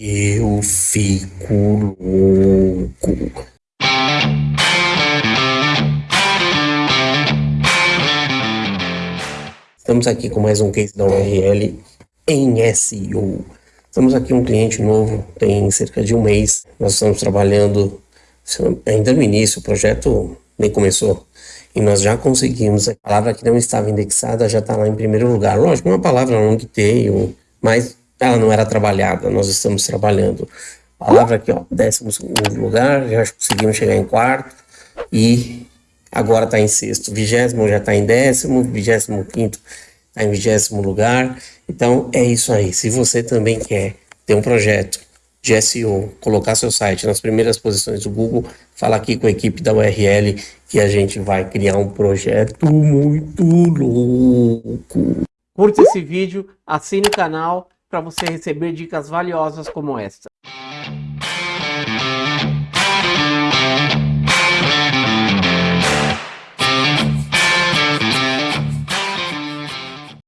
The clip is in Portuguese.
Eu fico louco. Estamos aqui com mais um case da URL em SEO. Estamos aqui um cliente novo, tem cerca de um mês. Nós estamos trabalhando ainda no início, o projeto nem começou. E nós já conseguimos, a palavra que não estava indexada já está lá em primeiro lugar. Lógico, uma palavra long tail, mas ela não era trabalhada, nós estamos trabalhando. Palavra aqui, ó, décimo segundo lugar, já conseguimos chegar em quarto e agora está em sexto. Vigésimo já está em décimo, vigésimo quinto está em vigésimo lugar. Então é isso aí. Se você também quer ter um projeto de SEO, colocar seu site nas primeiras posições do Google, fala aqui com a equipe da URL que a gente vai criar um projeto muito louco. Curta esse vídeo, assine o canal para você receber dicas valiosas como esta.